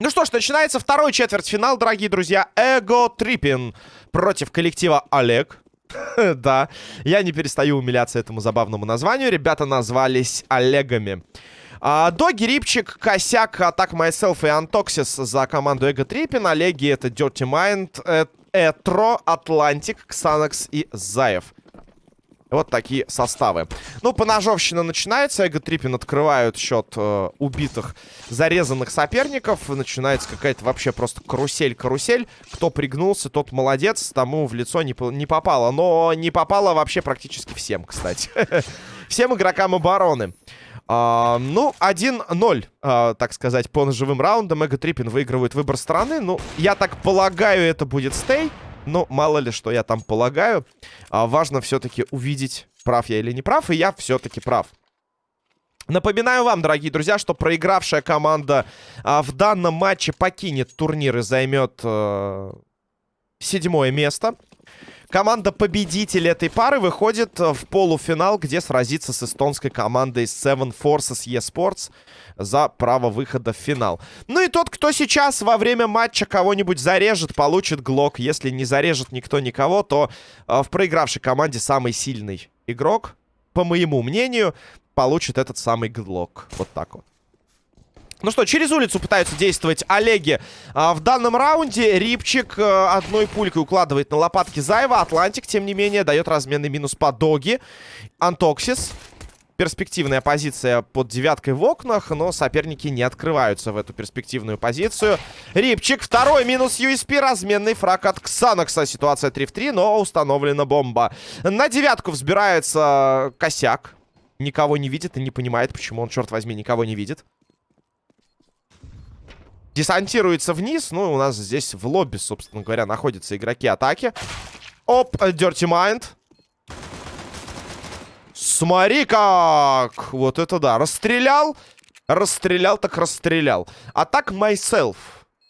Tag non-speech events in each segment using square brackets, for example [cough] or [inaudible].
Ну что ж, начинается второй четвертьфинал, дорогие друзья. Ego Trippin против коллектива Олег. [laughs] да, я не перестаю умиляться этому забавному названию. Ребята назвались Олегами. А, Доги, Рипчик, Косяк, Attack Myself и Антоксис за команду Ego Trippin. Олеги это Dirty Mind, э, Этро, Атлантик, Ксанакс и Заев. Вот такие составы. Ну, поножовщина начинается. Ego Trippin открывают счет э, убитых, зарезанных соперников. Начинается какая-то вообще просто карусель-карусель. Кто пригнулся, тот молодец. Тому в лицо не, не попало. Но не попало вообще практически всем, кстати. [laughs] Всем игрокам обороны. Uh, ну, 1-0, uh, а, так сказать, по ножевым раундам. Эго Трипин выигрывает выбор страны. Ну, я так полагаю, это будет стей. Но мало ли, что я там полагаю. Uh, важно все-таки увидеть, прав я или не прав. И я все-таки прав. Напоминаю вам, дорогие друзья, что проигравшая команда а, в данном матче покинет турнир и займет а, седьмое место. Команда победитель этой пары выходит в полуфинал, где сразится с эстонской командой Seven Forces eSports за право выхода в финал. Ну и тот, кто сейчас во время матча кого-нибудь зарежет, получит глок. Если не зарежет никто никого, то э, в проигравшей команде самый сильный игрок, по моему мнению, получит этот самый глок. Вот так вот. Ну что, через улицу пытаются действовать Олеги а, в данном раунде. Рипчик а, одной пулькой укладывает на лопатки Заева. Атлантик, тем не менее, дает разменный минус по Доги. Антоксис. Перспективная позиция под девяткой в окнах, но соперники не открываются в эту перспективную позицию. Рипчик, второй минус USP, разменный фраг от Ксанокса. Ситуация 3 в 3, но установлена бомба. На девятку взбирается косяк. Никого не видит и не понимает, почему он, черт возьми, никого не видит десантируется вниз. Ну, у нас здесь в лобби, собственно говоря, находятся игроки атаки. Оп, Dirty Mind. Смотри как! Вот это да. Расстрелял. Расстрелял, так расстрелял. А так Myself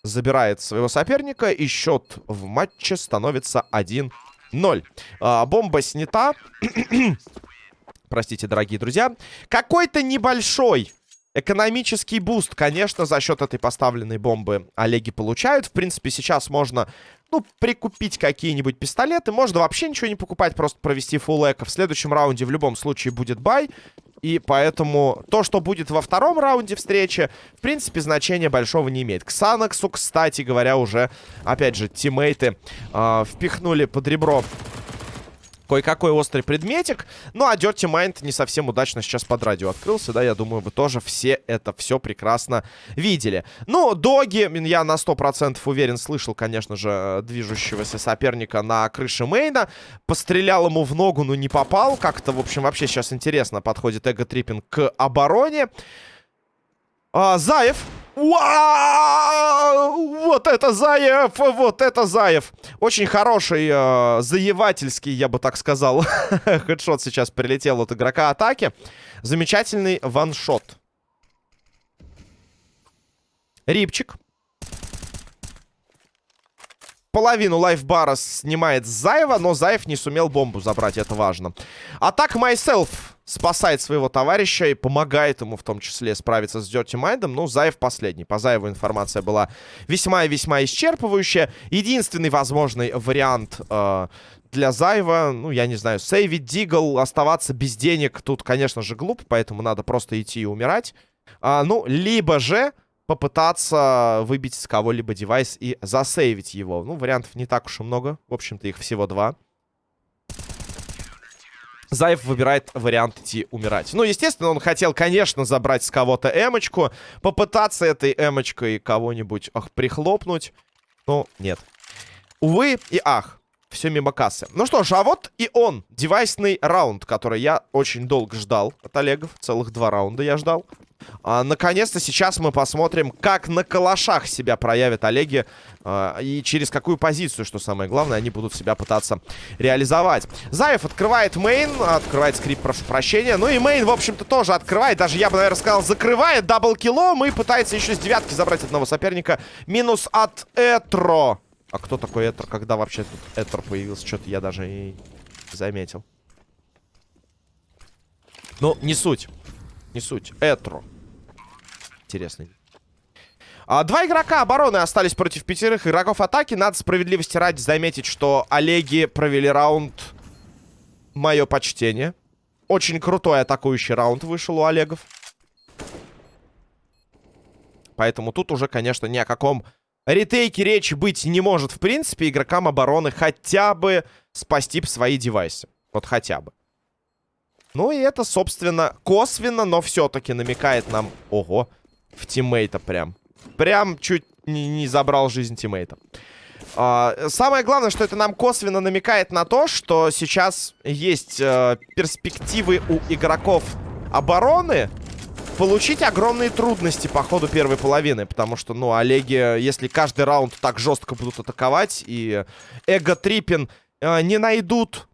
забирает своего соперника. И счет в матче становится 1-0. А, бомба снята. [clears throat] Простите, дорогие друзья. Какой-то небольшой Экономический буст, конечно, за счет этой поставленной бомбы Олеги получают. В принципе, сейчас можно, ну, прикупить какие-нибудь пистолеты. Можно вообще ничего не покупать, просто провести full eco. В следующем раунде в любом случае будет buy. И поэтому то, что будет во втором раунде встречи, в принципе, значения большого не имеет. Ксанаксу, кстати говоря, уже, опять же, тиммейты э, впихнули под ребро кое-какой острый предметик. Ну, а Dirty Mind не совсем удачно сейчас под радио открылся, да, я думаю, вы тоже все это все прекрасно видели. Ну, Доги, я на 100% уверен, слышал, конечно же, движущегося соперника на крыше мейна. Пострелял ему в ногу, но не попал. Как-то, в общем, вообще сейчас интересно подходит эго-триппинг к обороне. А, Заев Вау! Вот это Заев! Вот это Заев! Очень хороший, э, заевательский, я бы так сказал, [laughs] хедшот сейчас прилетел от игрока атаки. Замечательный ваншот. Рипчик. Половину лайфбара снимает Заева, но Заев не сумел бомбу забрать, это важно. Атак Myself спасает своего товарища и помогает ему в том числе справиться с Dirty Mind. Ну, Заев последний. По Заеву информация была весьма и весьма исчерпывающая. Единственный возможный вариант э, для Заева, ну, я не знаю, сейвить Дигл, оставаться без денег, тут, конечно же, глупо, поэтому надо просто идти и умирать. А, ну, либо же попытаться выбить с кого-либо девайс и засейвить его. Ну, вариантов не так уж и много. В общем-то, их всего два. Заев выбирает вариант идти умирать. Ну, естественно, он хотел, конечно, забрать с кого-то эмочку, попытаться этой эмочкой кого-нибудь ах, прихлопнуть. Но нет. Увы и ах. Все мимо кассы. Ну что ж, а вот и он. Девайсный раунд, который я очень долго ждал от Олегов. Целых два раунда я ждал. А, Наконец-то сейчас мы посмотрим, как на калашах себя проявят Олеги. А, и через какую позицию, что самое главное, они будут себя пытаться реализовать. Заев открывает main. Открывает скрипт, прошу прощения. Ну и main, в общем-то, тоже открывает. Даже, я бы, наверное, сказал, закрывает double kill ом. И пытается еще с девятки забрать одного соперника. Минус от Этро. А кто такой Этер? Когда вообще тут Этер появился? Что-то я даже и заметил. Ну, не суть. Не суть. Этро. Интересный. А, два игрока обороны остались против пятерых игроков атаки. Надо справедливости ради заметить, что Олеги провели раунд... Мое почтение. Очень крутой атакующий раунд вышел у Олегов. Поэтому тут уже, конечно, ни о каком ретейке речи быть не может. В принципе, игрокам обороны хотя бы спасти свои девайсы. Вот хотя бы. Ну и это, собственно, косвенно, но все-таки намекает нам... Ого, в тиммейта прям. Прям чуть не, не забрал жизнь тиммейта. А, самое главное, что это нам косвенно намекает на то, что сейчас есть э, перспективы у игроков обороны получить огромные трудности по ходу первой половины. Потому что, ну, Олеги, если каждый раунд так жестко будут атаковать, и эго-триппин э, не найдут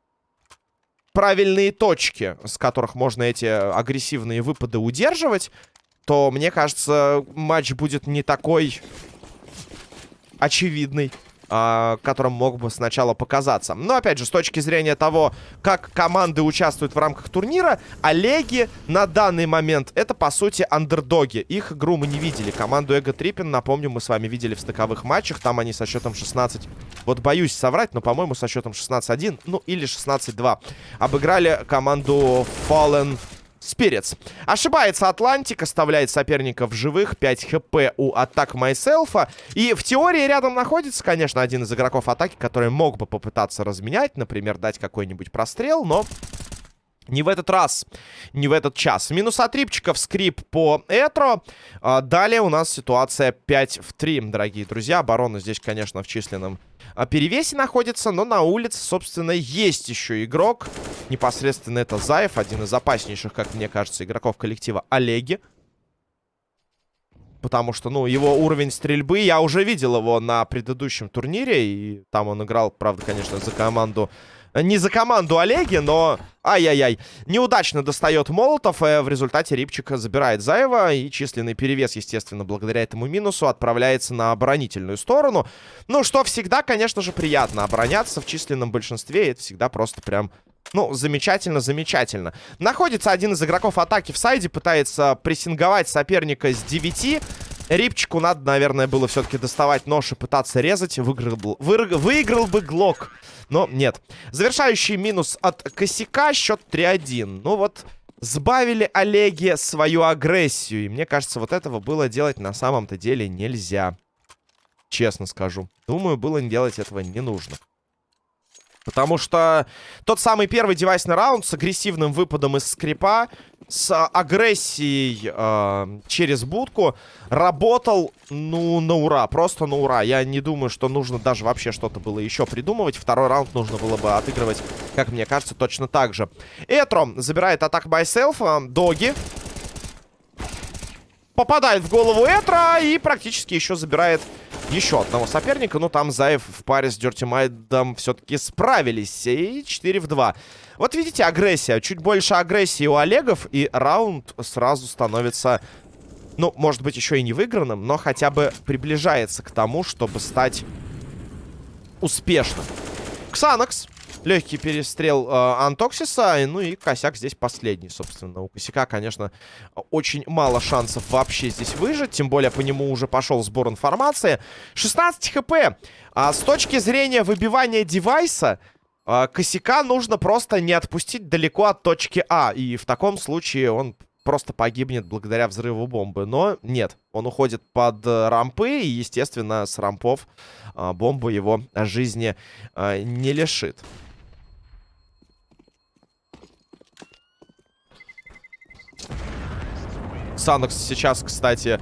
правильные точки, с которых можно эти агрессивные выпады удерживать, то, мне кажется, матч будет не такой очевидный которым мог бы сначала показаться. Но, опять же, с точки зрения того, как команды участвуют в рамках турнира, Олеги на данный момент это, по сути, андердоги. Их игру мы не видели. Команду Ego Trippin, напомню, мы с вами видели в стыковых матчах. Там они со счетом 16... Вот боюсь соврать, но, по-моему, со счетом 16-1, ну, или 16-2. Обыграли команду Fallen Spirits. Ошибается Атлантик, оставляет соперника в живых. 5 HP у Attack Myself а. И в теории рядом находится, конечно, один из игроков атаки, который мог бы попытаться разменять. Например, дать какой-нибудь прострел, но... Не в этот раз, не в этот час. Минус от Рипчиков, скрип по Этро. А, далее у нас ситуация 5 в 3, дорогие друзья. Оборона здесь, конечно, в численном а, перевесе находится, но на улице, собственно, есть еще игрок. Непосредственно это Заев, один из опаснейших, как мне кажется, игроков коллектива Олеги. Потому что, ну, его уровень стрельбы, я уже видел его на предыдущем турнире. И там он играл, правда, конечно, за команду не за команду Олеги, но... Ай-яй-яй. Неудачно достает Молотов. И в результате Рипчика забирает Заева. И численный перевес, естественно, благодаря этому минусу отправляется на оборонительную сторону. Ну, что всегда, конечно же, приятно. Обороняться в численном большинстве. Это всегда просто прям... Ну, замечательно, замечательно. Находится один из игроков атаки в сайде. Пытается прессинговать соперника с 9. Рипчику надо, наверное, было все-таки доставать нож и пытаться резать. Выиграл бы, выиграл бы Глок. Но нет. Завершающий минус от косяка. Счет 3-1. Ну вот, сбавили Олеги свою агрессию. И мне кажется, вот этого было делать на самом-то деле нельзя. Честно скажу. Думаю, было делать этого не нужно. Потому что тот самый первый девайсный раунд с агрессивным выпадом из скрипа, с агрессией э, через будку, работал, ну, на ура. Просто на ура. Я не думаю, что нужно даже вообще что-то было еще придумывать. Второй раунд нужно было бы отыгрывать, как мне кажется, точно так же. Этро забирает атак байселф. Доги попадает в голову Этра и практически еще забирает еще одного соперника. Но там Заев в паре с Dirty Mind ом все-таки справились. И 4 в 2. Вот видите, агрессия. Чуть больше агрессии у Олегов. И раунд сразу становится, ну, может быть, еще и не выигранным, но хотя бы приближается к тому, чтобы стать успешным. Ксанакс Легкий перестрел э, Антоксиса. Ну и косяк здесь последний, собственно. У косяка, конечно, очень мало шансов вообще здесь выжить. Тем более по нему уже пошел сбор информации. 16 хп. А с точки зрения выбивания девайса... Э, косяка нужно просто не отпустить далеко от точки А. И в таком случае он просто погибнет благодаря взрыву бомбы. Но нет, он уходит под э, рампы, и, естественно, с рампов э, бомба его жизни э, не лишит. Санокс сейчас, кстати,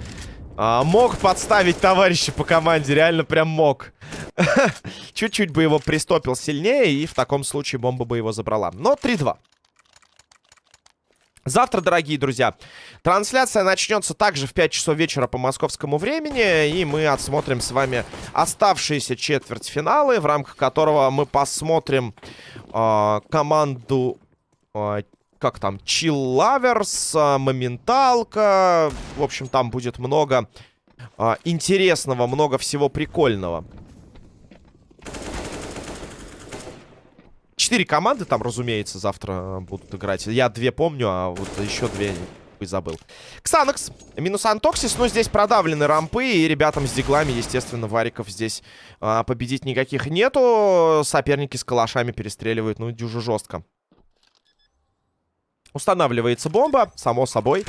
а, мог подставить товарища по команде. Реально прям мог. [laughs] Чуть-чуть бы его пристопил сильнее, и в таком случае бомба бы его забрала. Но 3-2. Завтра, дорогие друзья, трансляция начнется также в 5 часов вечера по московскому времени. И мы отсмотрим с вами оставшиеся четвертьфиналы, в рамках которого мы посмотрим э, команду э, как там, а, Моменталка. В общем, там будет много а, интересного, много всего прикольного. четыре команды там, разумеется, завтра будут играть. Я две помню, а вот еще две забыл. Ксанокс. Минус Антоксис. Но здесь продавлены рампы. И ребятам с диглами, естественно, вариков здесь а, победить никаких нету. Соперники с калашами перестреливают. Ну, дюже жестко. Устанавливается бомба. Само собой.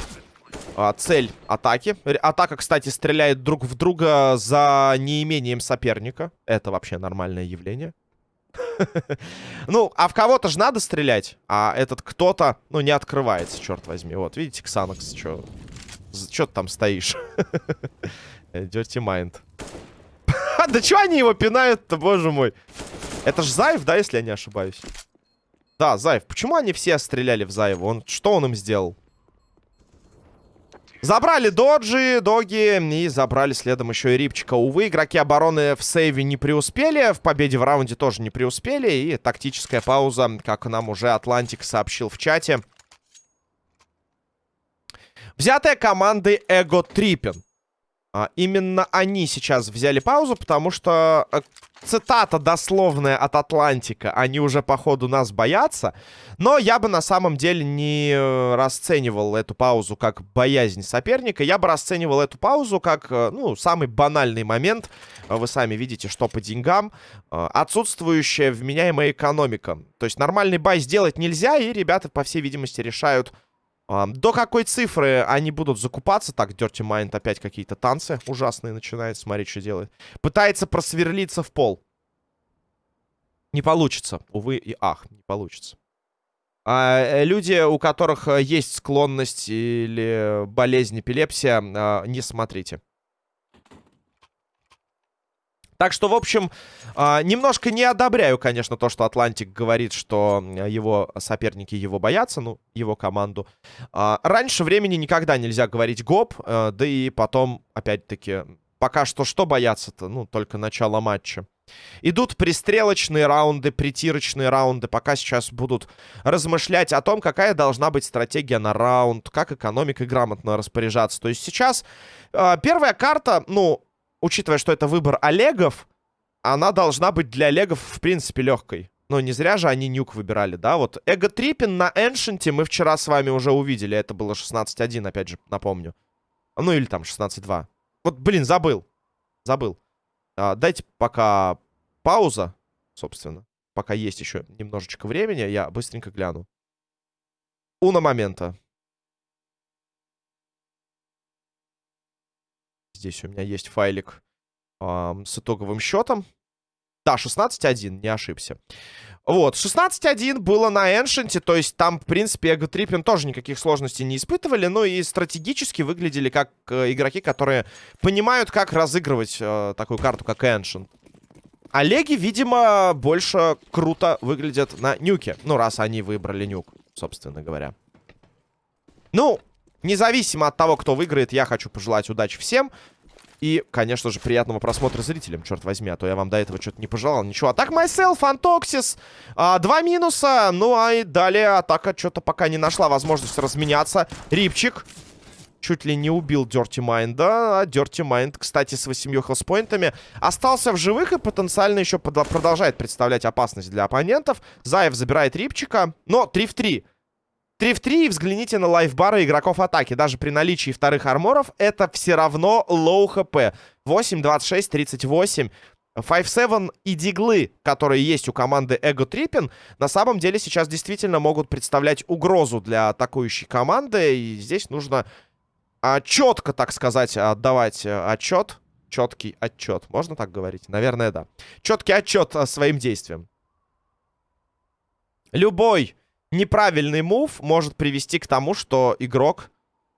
А, цель атаки. Атака, кстати, стреляет друг в друга за неимением соперника. Это вообще нормальное явление. [laughs] Ну, а в кого-то же надо стрелять. А этот кто-то, ну, не открывается, черт возьми. Вот, видите, Ксанокс, что? Че ты там стоишь? [laughs] Dirty Mind. [laughs] да чего они его пинают-то, боже мой? Это ж Заев, да, если я не ошибаюсь? Да, Заев. Почему они все стреляли в Заева? Он, что он им сделал? Забрали доджи, доги и забрали следом еще и Рипчика. Увы, игроки обороны в сейве не преуспели, в победе в раунде тоже не преуспели. И тактическая пауза, как нам уже Атлантик сообщил в чате. Взятая командой Эго Трипен. А, именно они сейчас взяли паузу, потому что э, цитата дословная от Атлантика. Они уже, походу, нас боятся. Но я бы на самом деле не э, расценивал эту паузу как боязнь соперника. Я бы расценивал эту паузу как, э, ну, самый банальный момент. Вы сами видите, что по деньгам. Отсутствующая вменяемая экономика. То есть нормальный бай сделать нельзя, и ребята, по всей видимости, решают до какой цифры они будут закупаться? Так, Dirty Mind опять какие-то танцы ужасные начинает. Смотреть, что делает. Пытается просверлиться в пол. Не получится. Увы и ах, не получится. А, э, люди, у которых э, есть склонность или болезнь эпилепсия, а, не смотрите. Так что, в общем, э, немножко не одобряю, конечно, то, что Атлантик говорит, что его соперники его боятся, ну, его команду. Э, раньше времени никогда нельзя говорить гоп, э, да и потом, опять-таки, пока что что бояться-то? Ну, только начало матча. Идут пристрелочные раунды, притирочные раунды. Пока сейчас будут размышлять о том, какая должна быть стратегия на раунд, как экономикой грамотно распоряжаться. То есть сейчас э, первая карта, ну, учитывая, что это выбор Олегов, она должна быть для Олегов, в принципе, легкой. Но не зря же они нюк выбирали, да? Вот Эго Трипин на Эншенте мы вчера с вами уже увидели. Это было 16-1, опять же, напомню. Ну, или там 16-2. Вот, блин, забыл. Забыл. А, дайте пока пауза, собственно. Пока есть еще немножечко времени, я быстренько гляну. Уна момента. Здесь у меня есть файлик э, с итоговым счетом. Да, 16-1, не ошибся. Вот, 16-1 было на Эншенте, то есть там, в принципе, Эго Триппин тоже никаких сложностей не испытывали, но и стратегически выглядели как э, игроки, которые понимают, как разыгрывать э, такую карту, как Эншент. Олеги, видимо, больше круто выглядят на нюке. Ну, раз они выбрали нюк, собственно говоря. Ну, независимо от того, кто выиграет, я хочу пожелать удачи всем. И, конечно же, приятного просмотра зрителям, черт возьми, а то я вам до этого что-то не пожелал. Ничего, атак myself, антоксис, а, два минуса, ну а и далее атака что-то пока не нашла возможность разменяться. Рипчик чуть ли не убил Dirty Mind, да, а Dirty Mind, кстати, с 8 health point ами остался в живых и потенциально еще продолжает представлять опасность для оппонентов. Заев забирает Рипчика, но 3 в 3. 3 в 3 и взгляните на лайфбары игроков атаки. Даже при наличии вторых арморов это все равно low HP. 8, 26, 38. 5-7 и диглы, которые есть у команды Ego Trippin, на самом деле сейчас действительно могут представлять угрозу для атакующей команды. И здесь нужно а, четко, так сказать, отдавать а, отчет. Четкий отчет. Можно так говорить? Наверное, да. Четкий отчет а, своим действиям. Любой неправильный мув может привести к тому, что игрок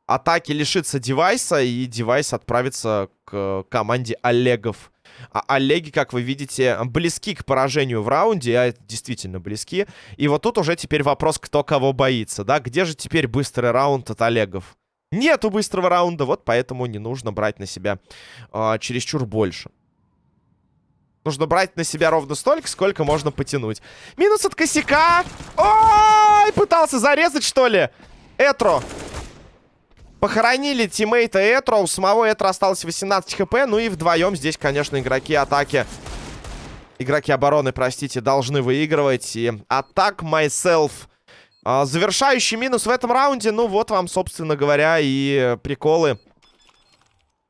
атаки лишится девайса, и девайс отправится к команде Олегов. А Олеги, как вы видите, близки к поражению в раунде, а действительно близки. И вот тут уже теперь вопрос, кто кого боится, да? Где же теперь быстрый раунд от Олегов? Нету быстрого раунда, вот поэтому не нужно брать на себя э, чересчур больше. Нужно брать на себя ровно столько, сколько можно потянуть. Минус от косяка. Ой, пытался зарезать, что ли? Этро. Похоронили тиммейта Этро. У самого Этро осталось 18 хп. Ну и вдвоем здесь, конечно, игроки атаки игроки обороны, простите, должны выигрывать. И атак myself. А, завершающий минус в этом раунде. Ну, вот вам, собственно говоря, и приколы,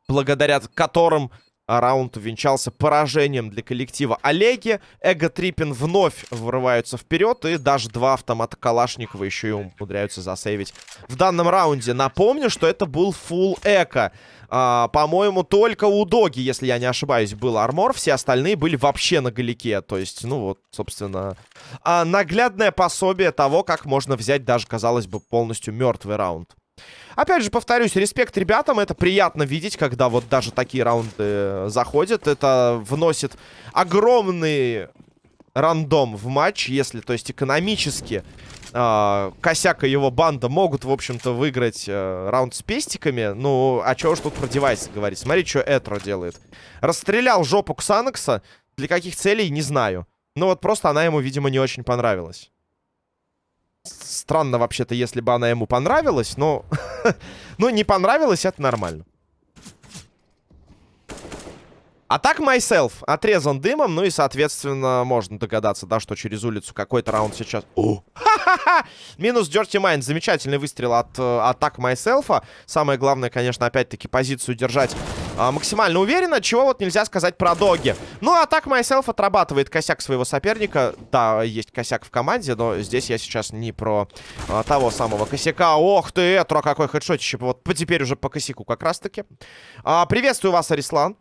благодаря которым раунд увенчался поражением для коллектива Олеги. Эго Трипин вновь вырываются вперед. И даже два автомата Калашникова еще и умудряются засейвить в данном раунде. Напомню, что это был фул эко. А, По-моему, только у Доги, если я не ошибаюсь, был армор. Все остальные были вообще на галике. То есть, ну вот, собственно, а, наглядное пособие того, как можно взять даже, казалось бы, полностью мертвый раунд. Опять же, повторюсь, респект ребятам. Это приятно видеть, когда вот даже такие раунды э, заходят. Это вносит огромный рандом в матч, если, то есть, экономически э, Косяк и его банда могут, в общем-то, выиграть э, раунд с пестиками. Ну, а чего ж тут про девайсы говорить? Смотри, что Этро делает. Расстрелял жопу Ксанакса. Для каких целей, не знаю. Ну, вот просто она ему, видимо, не очень понравилась. Странно вообще-то, если бы она ему понравилась, но... [laughs] ну, не понравилось, это нормально. А так Myself отрезан дымом, ну и, соответственно, можно догадаться, да, что через улицу какой-то раунд сейчас... Минус Dirty Mind. Замечательный выстрел от э, атак Myself. Самое главное, конечно, опять-таки позицию держать э, максимально уверенно, чего вот нельзя сказать про Доги. Ну, а так Myself отрабатывает косяк своего соперника. Да, есть косяк в команде, но здесь я сейчас не про э, того самого косяка. Ох ты, Этро, какой хедшотище. Вот теперь уже по косяку как раз-таки. Э, приветствую вас, Арислан.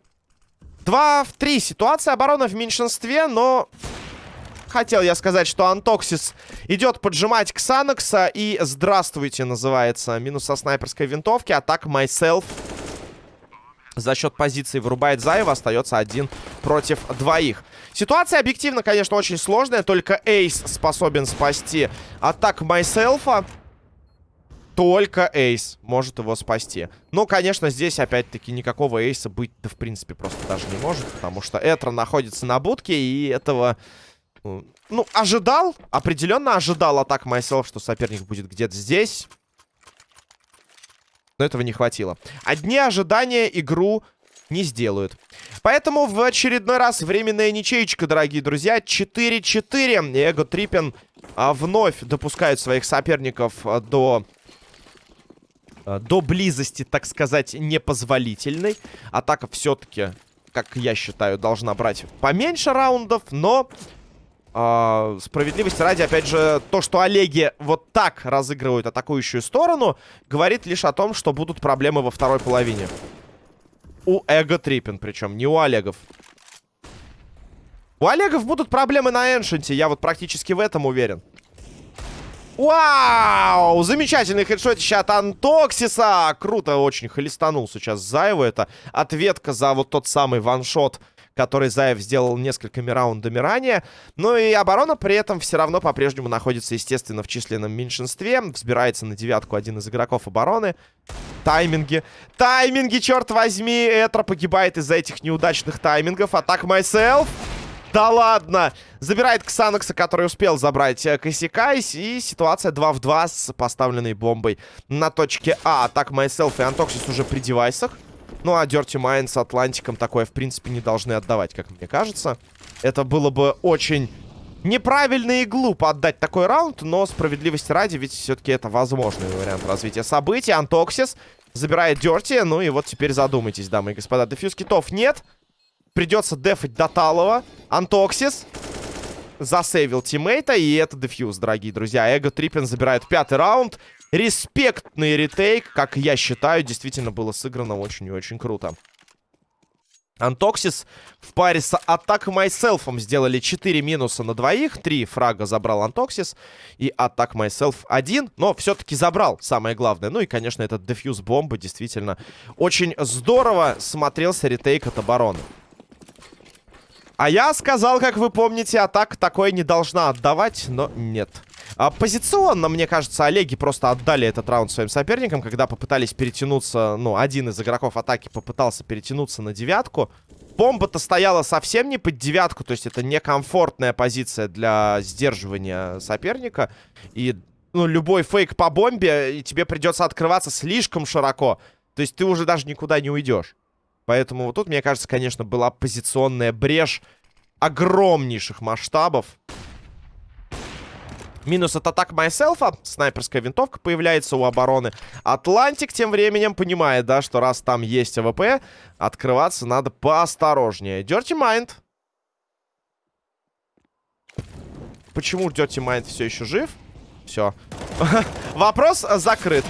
2 в 3. Ситуация обороны в меньшинстве, но... Хотел я сказать, что Антоксис идет поджимать Ксанокса. И здравствуйте, называется. Минус со снайперской винтовки. Атак Myself. За счет позиции вырубает Заева. Остается один против двоих. Ситуация объективно, конечно, очень сложная. Только Эйс способен спасти атак Myself. Только Эйс может его спасти. Но, конечно, здесь, опять-таки, никакого Эйса быть-то, в принципе, просто даже не может. Потому что Этро находится на будке, и этого... Э, ну, ожидал, определенно ожидал атак Myself, что соперник будет где-то здесь. Но этого не хватило. Одни ожидания игру не сделают. Поэтому в очередной раз временная ничеечка, дорогие друзья. 4-4. Эго Триппин а, вновь допускают своих соперников а, до Э, до близости, так сказать, непозволительной. Атака все-таки, как я считаю, должна брать поменьше раундов, но... Э, справедливости ради, опять же, то, что Олеги вот так разыгрывают атакующую сторону, говорит лишь о том, что будут проблемы во второй половине. У Эго Триппин, причем, не у Олегов. У Олегов будут проблемы на Эншенте, я вот практически в этом уверен. Вау! Замечательный хедшотище от Антоксиса. Круто очень холестанул сейчас Заеву. Это ответка за вот тот самый ваншот, который Заев сделал несколькими раундами ранее. Ну и оборона при этом все равно по-прежнему находится, естественно, в численном меньшинстве. Взбирается на девятку один из игроков обороны. Тайминги. Тайминги, черт возьми! Этро погибает из-за этих неудачных таймингов. Атак myself. Да ладно! Забирает Ксанокса, который успел забрать э, косяка. И, ситуация 2 в 2 с поставленной бомбой на точке А. Так, Myself и Антоксис уже при девайсах. Ну, а Dirty Mind с Атлантиком такое, в принципе, не должны отдавать, как мне кажется. Это было бы очень неправильно и глупо отдать такой раунд, но справедливости ради, ведь все-таки это возможный вариант развития событий. Антоксис забирает Dirty, ну и вот теперь задумайтесь, дамы и господа. Defuse kit ов нет. Придется дефать до талого. Антоксис засейвил тиммейта. И это defuse, дорогие друзья. Ego Trippin забирает пятый раунд. Респектный retake, как я считаю, действительно было сыграно очень и очень круто. Антоксис в паре с Attack Myself ом сделали 4 минуса на двоих. 3 фрага забрал Антоксис. И Атак Майселф 1. Но все-таки забрал, самое главное. Ну и, конечно, этот дефьюз бомбы действительно очень здорово смотрелся ретейк от обороны. А я сказал, как вы помните, атака такое не должна отдавать, но нет. А, позиционно, мне кажется, Олеги просто отдали этот раунд своим соперникам, когда попытались перетянуться, ну, один из игроков атаки попытался перетянуться на девятку. Бомба-то стояла совсем не под девятку, то есть это некомфортная позиция для сдерживания соперника. И, ну, любой фейк по бомбе, и тебе придется открываться слишком широко. То есть ты уже даже никуда не уйдешь. Поэтому вот тут, мне кажется, конечно, была позиционная брешь огромнейших масштабов. Минус от Attack Myself а. Снайперская винтовка появляется у обороны. Атлантик тем временем понимает, да, что раз там есть АВП, открываться надо поосторожнее. Dirty Mind. Почему Dirty Mind все еще жив? Все. [laughs] Вопрос закрыт.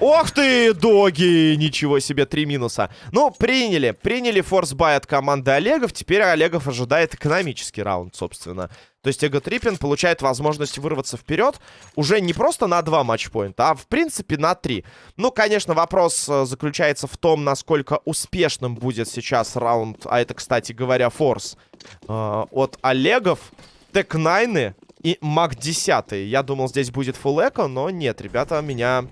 Ох ты, доги! Ничего себе, три минуса. Ну, приняли. Приняли force buy от команды Олегов. Теперь Олегов ожидает экономический раунд, собственно. То есть Ego Trippin получает возможность вырваться вперед уже не просто на два матчпоинта, а в принципе на три. Ну, конечно, вопрос э, заключается в том, насколько успешным будет сейчас раунд, а это, кстати говоря, force э, от Олегов. Tec-9 и MAC-10. Я думал, здесь будет full но нет, ребята меня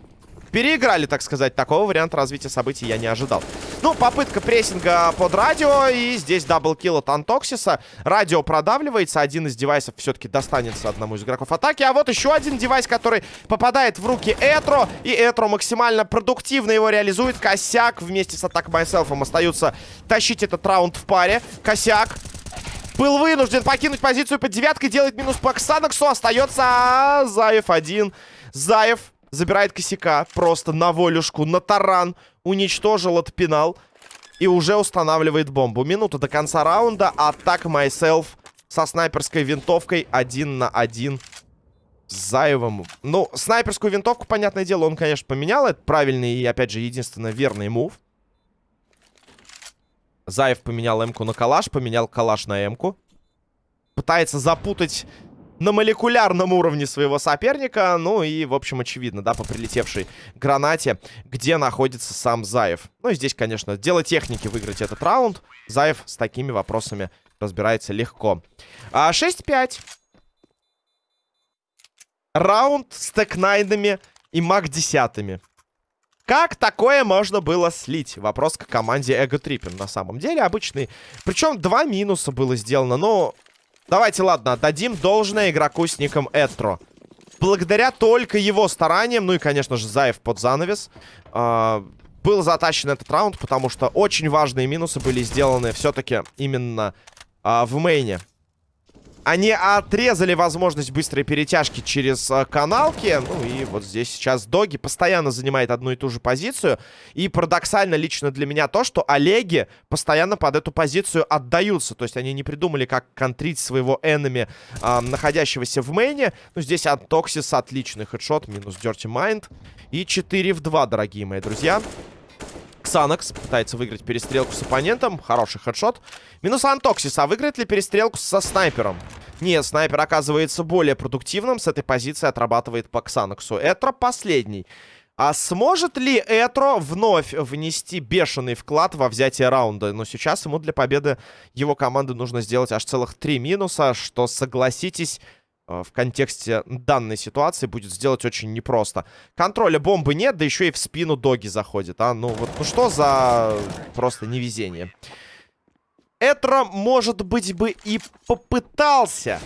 переиграли, так сказать. Такого варианта развития событий я не ожидал. Ну, попытка прессинга под радио. И здесь double kill от Антоксиса. Радио продавливается. Один из девайсов все-таки достанется одному из игроков атаки. А вот еще один девайс, который попадает в руки Этро. И Этро максимально продуктивно его реализует. Косяк вместе с Attack Myself остаются тащить этот раунд в паре. Косяк был вынужден покинуть позицию под девяткой. Делает минус по Ксанаксу. Остается Заев один. Заев Забирает косяка. Просто на волюшку, на таран. Уничтожил, отпинал. И уже устанавливает бомбу. Минута до конца раунда. Атак Myself со снайперской винтовкой один на один с Заевым. Ну, снайперскую винтовку, понятное дело, он, конечно, поменял. Это правильный и, опять же, единственно верный мув. Заев поменял М-ку на калаш, поменял калаш на М-ку. Пытается запутать на молекулярном уровне своего соперника. Ну и, в общем, очевидно, да, по прилетевшей гранате, где находится сам Заев. Ну и здесь, конечно, дело техники выиграть этот раунд. Заев с такими вопросами разбирается легко. А 6-5. Раунд с текнайдами и маг-десятыми. Как такое можно было слить? Вопрос к команде Эго Триппин на самом деле обычный. Причем два минуса было сделано, но Давайте, ладно, отдадим должное игроку с ником Этро. Благодаря только его стараниям, ну и, конечно же, Заев под занавес, э, был затащен этот раунд, потому что очень важные минусы были сделаны все-таки именно э, в мейне. Они отрезали возможность быстрой перетяжки через э, каналки. Ну и вот здесь сейчас Доги постоянно занимает одну и ту же позицию. И парадоксально лично для меня то, что Олеги постоянно под эту позицию отдаются. То есть они не придумали, как контрить своего энеми, э, находящегося в мейне. Ну здесь от Токсис отличный хедшот, минус Dirty Mind. И 4 в 2, дорогие мои друзья. Ксанакс пытается выиграть перестрелку с оппонентом. Хороший хедшот. Минус Антоксис. А выиграет ли перестрелку со снайпером? Нет, снайпер оказывается более продуктивным. С этой позиции отрабатывает по Ксанаксу. Этро последний. А сможет ли Этро вновь внести бешеный вклад во взятие раунда? Но сейчас ему для победы его команды нужно сделать аж целых три минуса, что, согласитесь, в контексте данной ситуации будет сделать очень непросто. Контроля бомбы нет, да еще и в спину доги заходит, а? Ну вот, ну что за просто невезение. Этро, может быть, бы и попытался.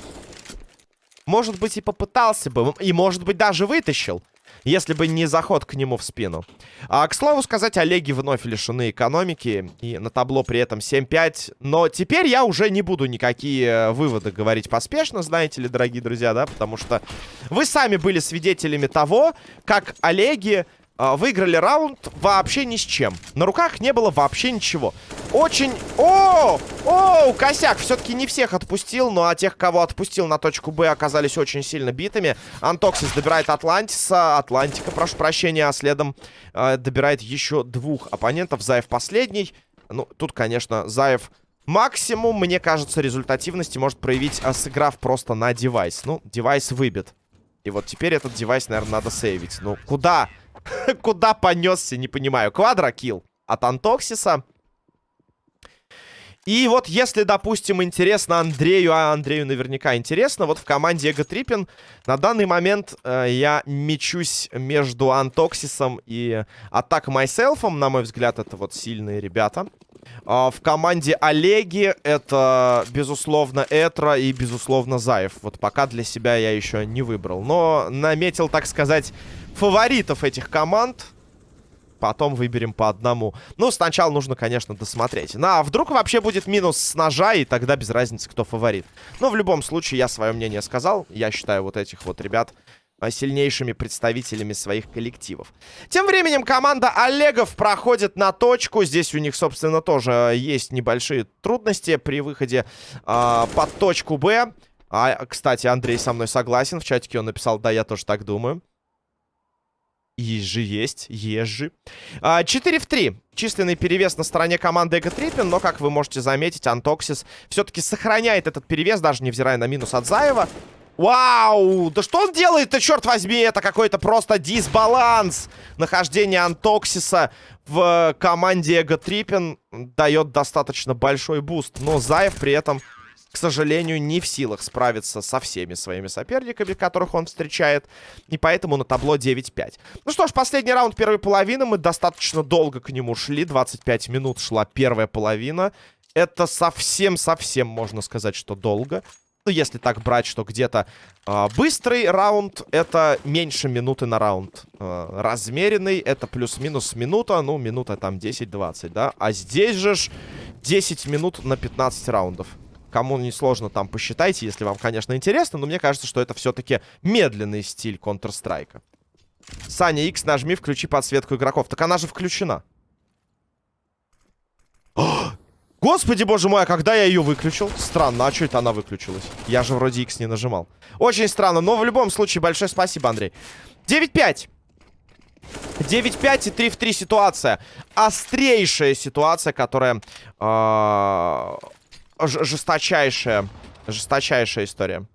Может быть, и попытался бы. И, может быть, даже вытащил если бы не заход к нему в спину. А, к слову сказать, Олеги вновь лишены экономики. И на табло при этом 7-5. Но теперь я уже не буду никакие э, выводы говорить поспешно, знаете ли, дорогие друзья, да? Потому что вы сами были свидетелями того, как Олеги выиграли раунд вообще ни с чем. На руках не было вообще ничего. Очень... О! О, косяк! Все-таки не всех отпустил, но а тех, кого отпустил на точку Б, оказались очень сильно битыми. Антоксис добирает Атлантиса. Атлантика, прошу прощения, а следом э, добирает еще двух оппонентов. Заев последний. Ну, тут, конечно, Заев максимум, мне кажется, результативности может проявить, а, сыграв просто на девайс. Ну, девайс выбит. И вот теперь этот девайс, наверное, надо сейвить. Ну, куда? куда [laughs] понесся, не понимаю. Квадрокилл от Антоксиса. И вот если, допустим, интересно Андрею, а Андрею наверняка интересно, вот в команде Эго Триппин на данный момент э, я мечусь между Антоксисом и Атак Майселфом. На мой взгляд, это вот сильные ребята. Э, в команде Олеги это, безусловно, Этра и, безусловно, Заев. Вот пока для себя я еще не выбрал. Но наметил, так сказать, фаворитов этих команд. потом выберем по одному. Ну, сначала нужно, конечно, досмотреть. Ну, а вдруг вообще будет минус с ножа, и тогда без разницы, кто фаворит. Но в любом случае, я свое мнение сказал. Я считаю вот этих вот ребят а, сильнейшими представителями своих коллективов. Тем временем команда Олегов проходит на точку. Здесь у них, собственно, тоже есть небольшие трудности при выходе э, под точку Б. А, кстати, Андрей со мной согласен. В чатике он написал, да, я тоже так думаю. Же есть, же. А, 4 в 3. Численный перевес на стороне команды Эго Триппин, но, как вы можете заметить, Антоксис все-таки сохраняет этот перевес, даже невзирая на минус от Заева. Вау! Да что он делает-то, черт возьми? Это какой-то просто дисбаланс. Нахождение Антоксиса в команде Ego Trippin дает достаточно большой буст, но Заев при этом к сожалению, не в силах справиться со всеми своими соперниками, которых он встречает. И поэтому на табло 9-5. Ну что ж, последний раунд первой половины. Мы достаточно долго к нему шли. 25 минут шла первая половина. Это совсем-совсем, можно сказать, что долго. Ну, если так брать, что где-то э, быстрый раунд, это меньше минуты на раунд. Э, размеренный, это плюс-минус минута, ну, минута там 10-20, да? А здесь же 10 минут на 15 раундов. Кому не сложно, там посчитайте, если вам, конечно, интересно. Но мне кажется, что это все-таки медленный стиль Counter-Strike. Саня, X нажми, включи подсветку игроков. Так она же включена. Господи, боже мой, а когда я ее выключил? Странно, а что это она выключилась? Я же вроде X не нажимал. Очень странно, но в любом случае большое спасибо, Андрей. 9-5. 9-5 и 3 в 3 ситуация. Острейшая ситуация, которая... Э жесточайшая, жесточайшая история.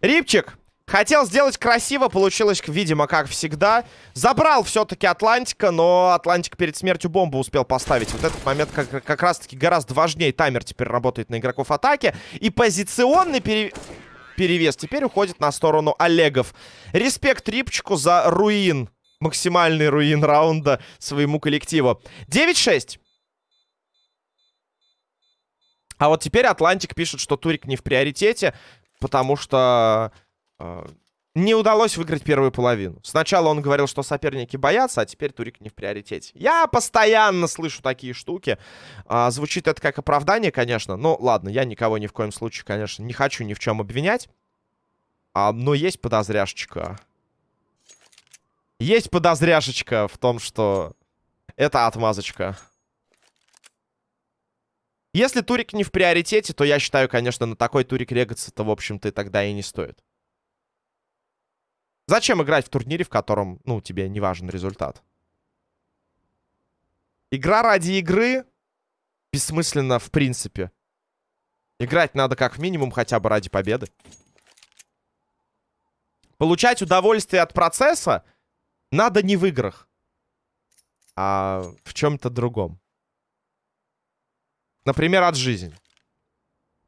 Рипчик. Хотел сделать красиво, получилось, видимо, как всегда. Забрал все-таки Атлантика, но Атлантик перед смертью бомбу успел поставить. Вот этот момент как, как раз-таки гораздо важнее. Таймер теперь работает на игроков атаки. И позиционный пере... перевес теперь уходит на сторону Олегов. Респект Рипчику за ruin максимальный ruin раунда своему коллективу. 9-6. А вот теперь Атлантик пишет, что Турик не в приоритете, потому что не удалось выиграть первую половину. Сначала он говорил, что соперники боятся, а теперь Турик не в приоритете. Я постоянно слышу такие штуки. А, звучит это как оправдание, конечно. Ну, ладно, я никого ни в коем случае, конечно, не хочу ни в чем обвинять. А, но есть подозряшечка. Есть подозряшечка в том, что это отмазочка. Если турик не в приоритете, то я считаю, конечно, на такой турик регаться-то, в общем-то, тогда и не стоит. Зачем играть в турнире, в котором, ну, тебе не важен результат? Игра ради игры бессмысленно в принципе. Играть надо как минимум хотя бы ради победы. Получать удовольствие от процесса надо не в играх, а в чем-то другом. Например, от жизни.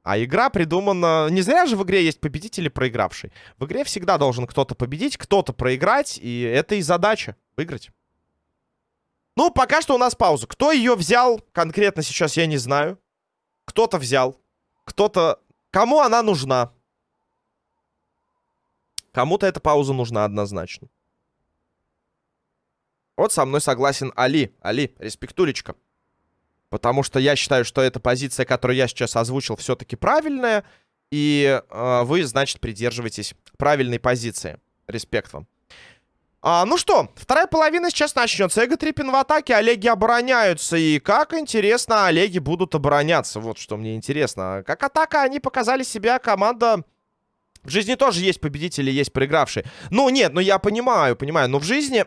А игра придумана... Не зря же в игре есть победитель и проигравший. В игре всегда должен кто-то победить, кто-то проиграть. И это и задача. Выиграть. Ну, пока что у нас пауза. Кто ее взял конкретно сейчас, я не знаю. Кто-то взял. Кто-то... Кому она нужна? Кому-то эта пауза нужна однозначно. Вот со мной согласен Али. Али, респектулечка. Потому что я считаю, что эта позиция, которую я сейчас озвучил, все-таки правильная. И э, вы, значит, придерживаетесь правильной позиции. Респект вам. А, ну что, вторая половина сейчас начнется. Эго Триппин в атаке, Олеги обороняются. И как интересно, Олеги будут обороняться. Вот что мне интересно. Как атака они показали себя, команда... В жизни тоже есть победители, есть проигравшие. Ну, нет, ну я понимаю, понимаю. Но в жизни...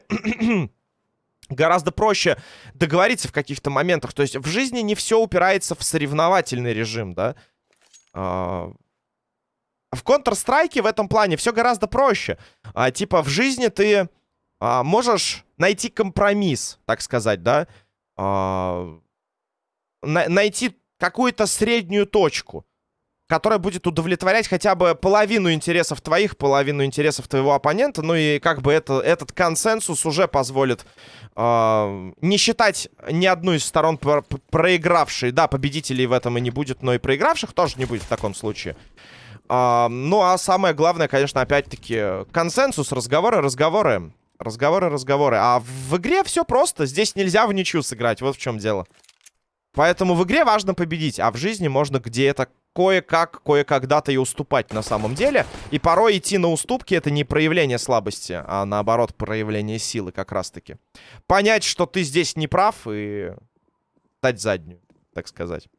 гораздо проще договориться в каких-то моментах. То есть в жизни не все упирается в соревновательный режим, да. А... В Counter-Strike в этом плане все гораздо проще. А, типа в жизни ты а, можешь найти компромисс, так сказать, да. А... На найти какую-то среднюю точку. Которая будет удовлетворять хотя бы половину интересов твоих, половину интересов твоего оппонента. Ну и как бы это, этот консенсус уже позволит э, не считать ни одну из сторон про проигравшей. Да, победителей в этом и не будет, но и проигравших тоже не будет в таком случае. Э, ну а самое главное, конечно, опять-таки консенсус, разговоры, разговоры. Разговоры, разговоры. А в игре все просто. Здесь нельзя в ничью сыграть. Вот в чем дело. Поэтому в игре важно победить, а в жизни можно где-то кое-как, кое-когда-то и уступать на самом деле. И порой идти на уступки это не проявление слабости, а наоборот проявление силы как раз-таки. Понять, что ты здесь не прав и дать заднюю, так сказать.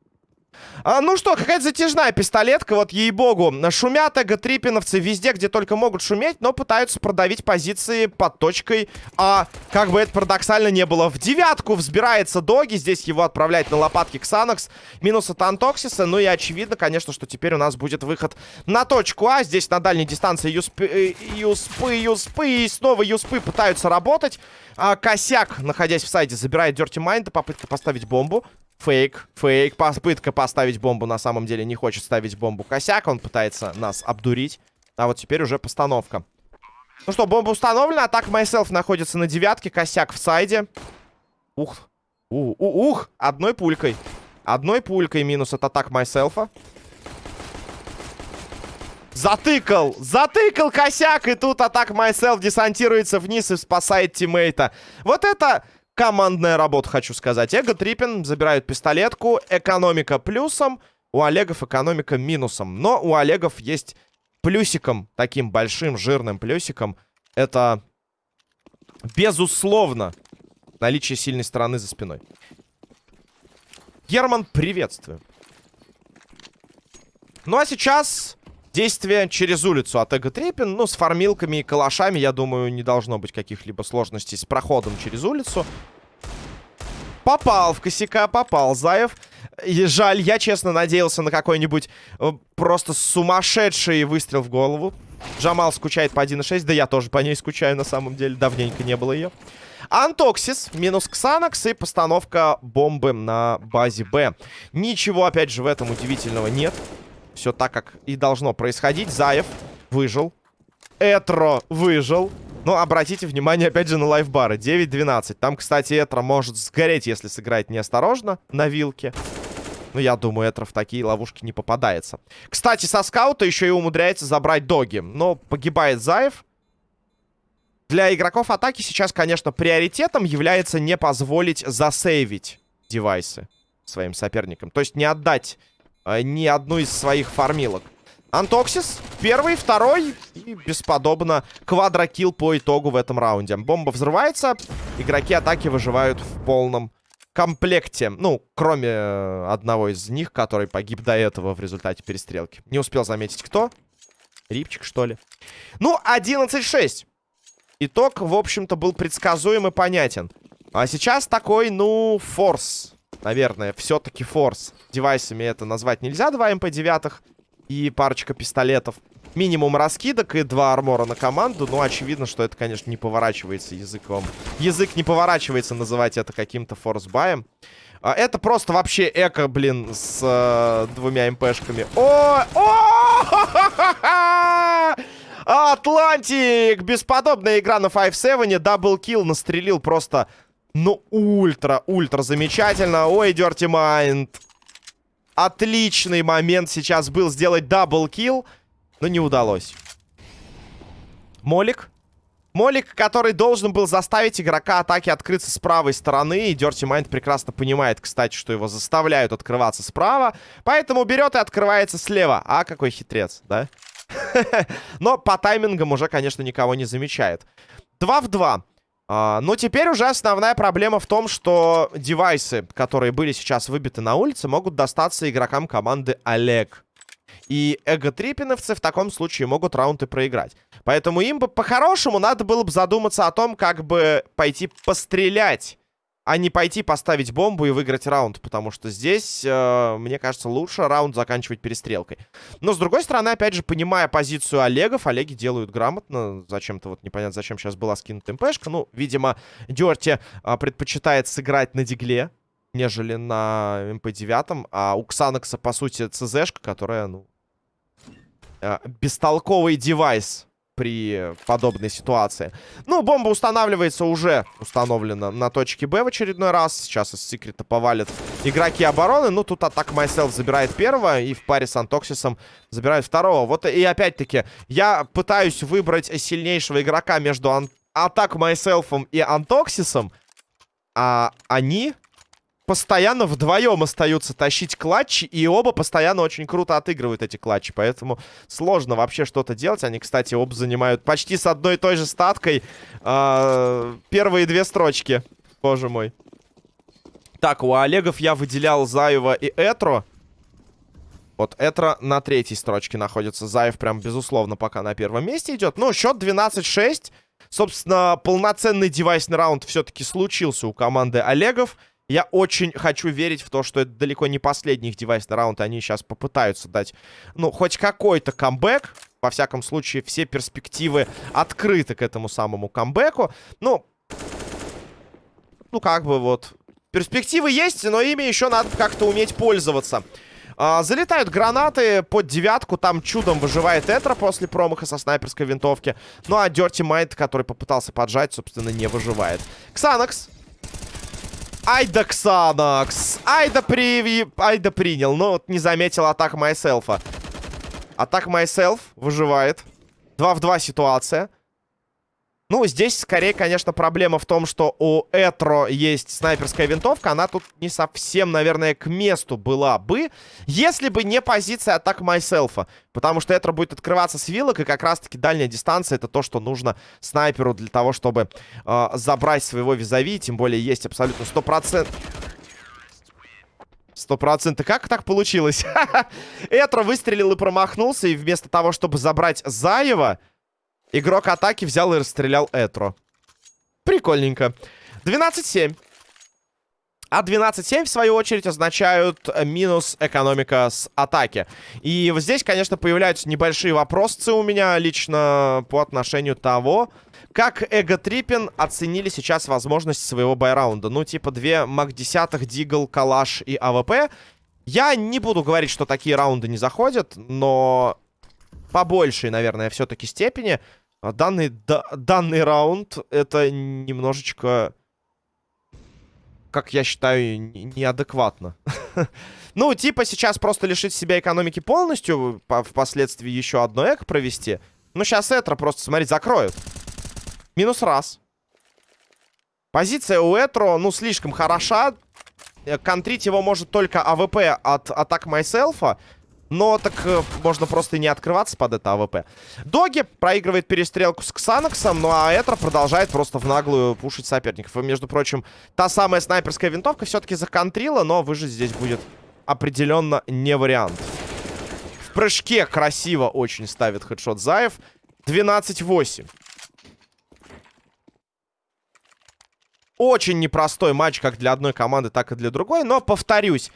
А, ну что, какая-то затяжная пистолетка, вот ей-богу. Шумят эго-трипиновцы везде, где только могут шуметь, но пытаются продавить позиции под точкой А. Как бы это парадоксально не было. В девятку взбирается Доги, здесь его отправляет на лопатки Ксанокс. Минус от Антоксиса, ну и очевидно, конечно, что теперь у нас будет выход на точку А. Здесь на дальней дистанции Юспы, э, Юспы, Юспы и снова Юспы пытаются работать. А, косяк, находясь в сайде, забирает Дерти Майнда, попытка поставить бомбу. Фейк, фейк, попытка поставить бомбу на самом деле не хочет ставить бомбу косяк, он пытается нас обдурить. А вот теперь уже постановка. Ну что, бомба установлена, атака Myself находится на девятке, косяк в сайде. Ух, у, у, ух, одной пулькой. Одной пулькой минус от атак Myself. Затыкал! Затыкал косяк! И тут атак Myself десантируется вниз и спасает тиммейта. Вот это командная работа, хочу сказать. Эго Триппин забирают пистолетку. Экономика плюсом. У Олегов экономика минусом. Но у Олегов есть плюсиком, таким большим, жирным плюсиком. Это, безусловно, наличие сильной стороны за спиной. Герман, приветствую. Ну а сейчас действие через улицу от Эго Триппин. Ну, с фармилками и калашами, я думаю, не должно быть каких-либо сложностей с проходом через улицу. Попал в косяка, попал Заев. И жаль, я честно надеялся на какой-нибудь э, просто сумасшедший выстрел в голову. Джамал скучает по 1.6, да я тоже по ней скучаю на самом деле, давненько не было ее. Антоксис, минус Ксанакс и постановка бомбы на базе Б. Ничего, опять же, в этом удивительного нет. Все так, как и должно происходить. Заев выжил. Этро выжил. Но обратите внимание, опять же, на лайфбары. 9-12. Там, кстати, Этро может сгореть, если сыграть неосторожно на вилке. Ну, я думаю, Этро в такие ловушки не попадается. Кстати, со скаута еще и умудряется забрать доги. Но погибает Заев. Для игроков атаки сейчас, конечно, приоритетом является не позволить засейвить девайсы своим соперникам. То есть не отдать э, ни одну из своих фармилок. Антоксис, первый, второй и бесподобно quadro kill по итогу в этом раунде. Бомба взрывается, игроки атаки выживают в полном комплекте. Ну, кроме э, одного из них, который погиб до этого в результате перестрелки. Не успел заметить, кто. Рипчик, что ли. Ну, 11-6. Итог, в общем-то, был предсказуем и понятен. А сейчас такой, ну, force наверное, все-таки force. Девайсами это назвать нельзя, два МП-9 и парочка пистолетов. Минимум раскидок и два армора на команду. Ну, очевидно, что это, конечно, не поворачивается языком. Язык не поворачивается называть это каким-то force buy ем. А, это просто вообще eco, блин, с э, двумя МПшками. О! О! Атлантик! Бесподобная игра на 5-7. Double kill настрелил просто ну, ультра-ультра замечательно. Ой, Dirty Mind. Отличный момент сейчас был сделать double kill, но не удалось. Молик. Молик, который должен был заставить игрока атаки открыться с правой стороны. И Dirty Mind прекрасно понимает, кстати, что его заставляют открываться справа. Поэтому берет и открывается слева. А, какой хитрец, да? [laughs] Но по таймингам уже, конечно, никого не замечает. 2 в 2. А, но теперь уже основная проблема в том, что девайсы, которые были сейчас выбиты на улице, могут достаться игрокам команды Олег. И эго-трипиновцы в таком случае могут раунды проиграть. Поэтому им бы по-хорошему надо было бы задуматься о том, как бы пойти пострелять а не пойти поставить бомбу и выиграть раунд, потому что здесь, э, мне кажется, лучше раунд заканчивать перестрелкой. Но, с другой стороны, опять же, понимая позицию Олегов, Олеги делают грамотно. Зачем-то вот непонятно, зачем сейчас была скинута МПшка. Ну, видимо, Дерти э, предпочитает сыграть на дигле, нежели на МП-9, а у Ксанокса, по сути, ЦЗшка, которая, ну, э, бестолковый девайс при подобной ситуации. Ну, бомба устанавливается уже установлена на точке Б в очередной раз. Сейчас из секрета повалят игроки обороны. Ну, тут атак Myself забирает первого и в паре с Антоксисом забирает второго. Вот и опять-таки, я пытаюсь выбрать сильнейшего игрока между ан атак Myself и Антоксисом, а они постоянно вдвоем остаются тащить клатчи, и оба постоянно очень круто отыгрывают эти клатчи, поэтому сложно вообще что-то делать. Они, кстати, оба занимают почти с одной и той же статкой э, первые две строчки, боже мой. Так, у Олегов я выделял Заева и Этро. Вот Этро на третьей строчке находится. Заев прям, безусловно, пока на первом месте идет. Ну, счет 12-6. Собственно, полноценный девайсный раунд все-таки случился у команды Олегов. Я очень хочу верить в то, что это далеко не последний их девайсный раунд. Они сейчас попытаются дать, ну, хоть какой-то камбэк. Во всяком случае, все перспективы открыты к этому самому камбэку. Ну, ну, как бы вот... Перспективы есть, но ими еще надо как-то уметь пользоваться. А, залетают гранаты под девятку. Там чудом выживает Этра после промаха со снайперской винтовки. Ну, а Дерти Майт, который попытался поджать, собственно, не выживает. Ксанакс Айда Ксанакс. Айда, при... Айда принял. Но вот не заметил атак Майселфа. Атак Майселф выживает. 2 в 2 ситуация. Ну, здесь скорее, конечно, проблема в том, что у Этро есть снайперская винтовка. Она тут не совсем, наверное, к месту была бы, если бы не позиция атак Майселфа. Потому что Этро будет открываться с вилок, и как раз-таки дальняя дистанция — это то, что нужно снайперу для того, чтобы э, забрать своего визави. Тем более есть абсолютно 100%... Сто процентов. Как так получилось? [laughs] Этро выстрелил и промахнулся, и вместо того, чтобы забрать Заева... Игрок атаки взял и расстрелял Этро. Прикольненько. 12-7. А 12-7, в свою очередь, означают минус экономика с атаки. И вот здесь, конечно, появляются небольшие вопросы у меня лично по отношению того, как Ego Trippin оценили сейчас возможность своего buy раунда. Ну, типа, две MAC-10, Дигл, Калаш и АВП. Я не буду говорить, что такие раунды не заходят, но по большей, наверное, все-таки степени данный, да, данный раунд это немножечко, как я считаю, неадекватно. [laughs] ну, типа сейчас просто лишить себя экономики полностью, впоследствии еще одно eco провести. Ну, сейчас Этро просто, смотри, закроют. Минус раз. Позиция у Этро, ну, слишком хороша. Э, контрить его может только АВП от Attack Myself а. Но так э, можно просто и не открываться под это АВП. Доги проигрывает перестрелку с Ксаноксом, ну а Этро продолжает просто в наглую пушить соперников. И, между прочим, та самая снайперская винтовка все-таки законтрила, но выжить здесь будет определенно не вариант. В прыжке красиво очень ставит хедшот Заев. 12-8. Очень непростой матч как для одной команды, так и для другой. Но, повторюсь,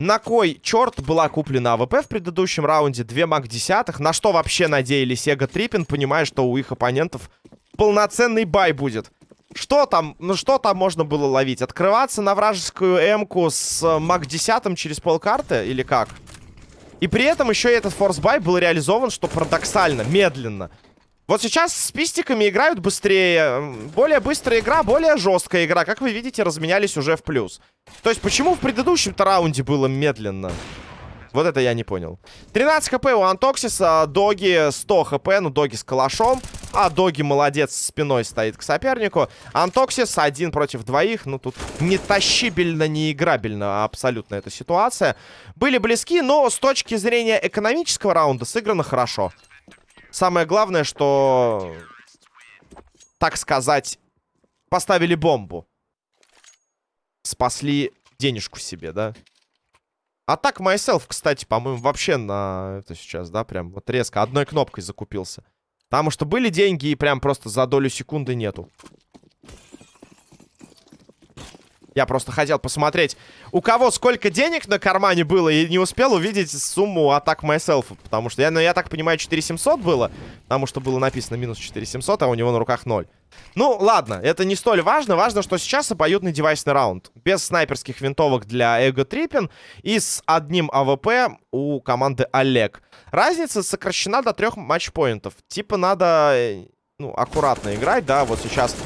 на кой черт была куплена АВП в предыдущем раунде? Две MAC десятых. На что вообще надеялись Ego Trippin, понимая, что у их оппонентов полноценный buy будет? Что там, ну что там можно было ловить? Открываться на вражескую М-ку с э, MAC десятым через полкарты или как? И при этом еще и этот force buy был реализован, что парадоксально, медленно. Вот сейчас с пистиками играют быстрее. Более быстрая игра, более жесткая игра. Как вы видите, разменялись уже в плюс. То есть, почему в предыдущем-то раунде было медленно? Вот это я не понял. 13 хп у Антоксиса, Доги 100 хп, ну Доги с калашом. А Доги молодец, спиной стоит к сопернику. Антоксис один против двоих, ну тут не тащибельно, не играбельно абсолютно эта ситуация. Были близки, но с точки зрения экономического раунда сыграно хорошо. Самое главное, что, так сказать, поставили бомбу. Спасли денежку себе, да? А так Myself, кстати, по-моему, вообще на это сейчас, да, прям вот резко одной кнопкой закупился. Потому что были деньги и прям просто за долю секунды нету. Я просто хотел посмотреть, у кого сколько денег на кармане было, и не успел увидеть сумму атак myself. Потому что, я, ну, я так понимаю, 4700 было, потому что было написано минус 4700, а у него на руках 0. Ну, ладно, это не столь важно. Важно, что сейчас обоюдный девайсный раунд. Без снайперских винтовок для Ego Trippin и с одним АВП у команды Олег. Разница сокращена до трех матчпоинтов. Типа надо, э, ну, аккуратно играть, да, вот сейчас...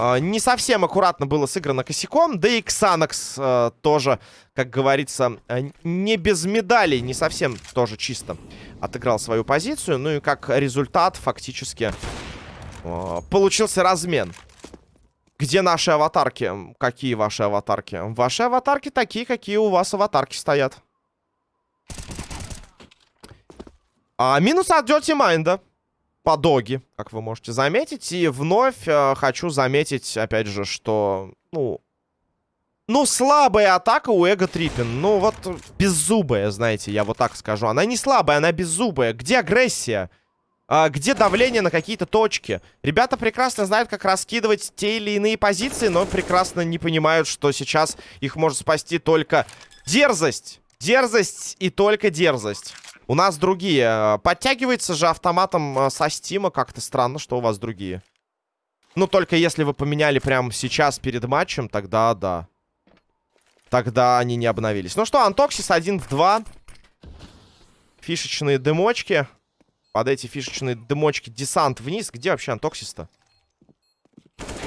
Uh, не совсем аккуратно было сыграно косяком. Да и Ксанакс uh, тоже, как говорится, uh, не без медалей, не совсем тоже чисто отыграл свою позицию. Ну и как результат фактически получился размен. Где наши аватарки? Какие ваши аватарки? Ваши аватарки такие, какие у вас аватарки стоят. А, минус от Dirty Mind по доги, как вы можете заметить. И вновь э, хочу заметить, опять же, что, ну, ну, слабая атака у Эго Триппин. Ну, вот беззубая, знаете, я вот так скажу. Она не слабая, она беззубая. Где агрессия? А, где давление на какие-то точки? Ребята прекрасно знают, как раскидывать те или иные позиции, но прекрасно не понимают, что сейчас их может спасти только дерзость. Дерзость и только дерзость. У нас другие. Подтягивается же автоматом э, со стима. Как-то странно, что у вас другие. Ну, только если вы поменяли прямо сейчас перед матчем, тогда да. Тогда они не обновились. Ну что, Антоксис 1 в 2. Фишечные дымочки. Под эти фишечные дымочки десант вниз. Где вообще Антоксис-то?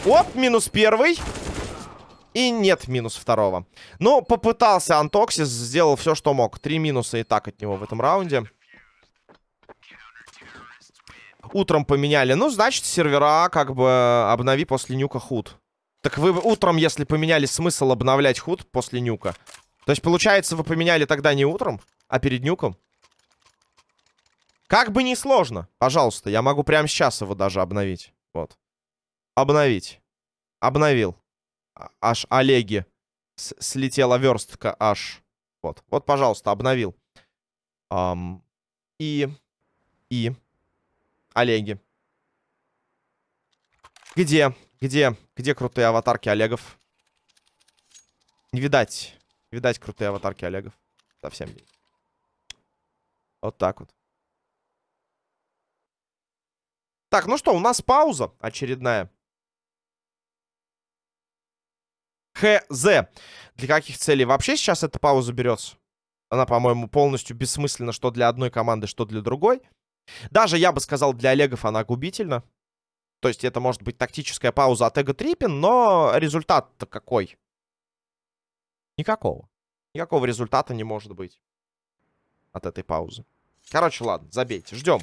Оп, минус первый. И нет минус второго. Но попытался Антоксис, сделал все, что мог. Три минуса и так от него в этом раунде. Утром поменяли. Ну, значит, сервера как бы обнови после нюка худ. Так вы утром, если поменяли, смысл обновлять худ после нюка? То есть, получается, вы поменяли тогда не утром, а перед нюком? Как бы не сложно. Пожалуйста, я могу прямо сейчас его даже обновить. Вот. Обновить. Обновил. А, аж Олеги. С слетела верстка аж. Вот. Вот, пожалуйста, обновил. Um, и... И... Олеги. Где? Где? Где крутые аватарки Олегов? Не видать. Видать крутые аватарки Олегов. Совсем не. Вот так вот. Так, ну что, у нас пауза очередная. Хз. Для каких целей вообще сейчас эта пауза берется? Она, по-моему, полностью бессмысленна, что для одной команды, что для другой. Даже, я бы сказал, для Олегов она губительна. То есть это может быть тактическая пауза от Эго Триппин, но результат-то какой? Никакого. Никакого результата не может быть от этой паузы. Короче, ладно, забейте. Ждем.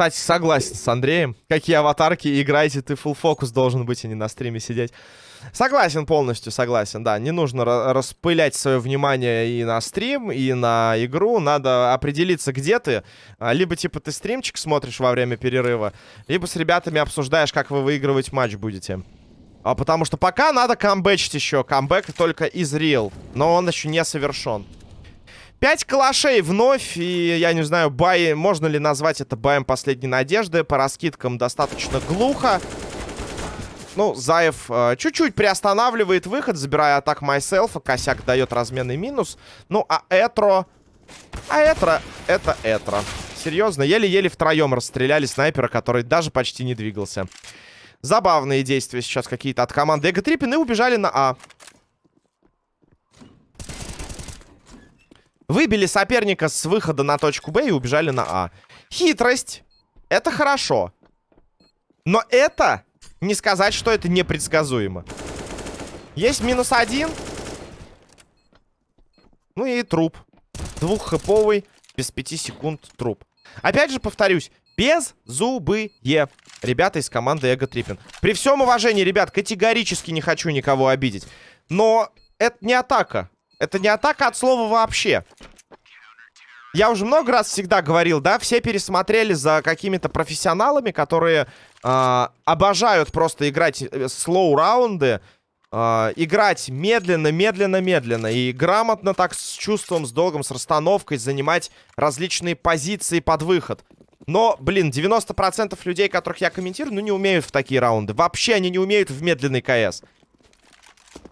Кстати, согласен с Андреем. Какие аватарки играете, ты full фокус должен быть, а не на стриме сидеть. Согласен полностью, согласен, да. Не нужно распылять свое внимание и на стрим, и на игру. Надо определиться, где ты. А, либо, типа, ты стримчик смотришь во время перерыва, либо с ребятами обсуждаешь, как вы выигрывать матч будете. А потому что пока надо камбэчить еще. Камбэк только из real. Но он еще не совершен. Пять калашей вновь, и я не знаю, бай, можно ли назвать это баем последней надежды. По раскидкам достаточно глухо. Ну, Заев э, чуть-чуть приостанавливает выход, забирая атак Myself. Косяк дает разменный минус. Ну, а Этро... А Этро... Это Этро. Серьезно, еле-еле втроем расстреляли снайпера, который даже почти не двигался. Забавные действия сейчас какие-то от команды Эго Триппин и убежали на А. Выбили соперника с выхода на точку Б и убежали на А. Хитрость. Это хорошо. Но это не сказать, что это непредсказуемо. Есть минус один. Ну и труп. Двуххэповый, без пяти секунд труп. Опять же повторюсь, без зубые ребята из команды Эго Триппин. При всем уважении, ребят, категорически не хочу никого обидеть. Но это не атака. Это не атака от слова вообще. Я уже много раз всегда говорил, да, все пересмотрели за какими-то профессионалами, которые э, обожают просто играть слоу-раунды, э, играть медленно, медленно, медленно и грамотно так с чувством, с долгом, с расстановкой занимать различные позиции под выход. Но, блин, 90% людей, которых я комментирую, ну не умеют в такие раунды. Вообще они не умеют в медленный КС.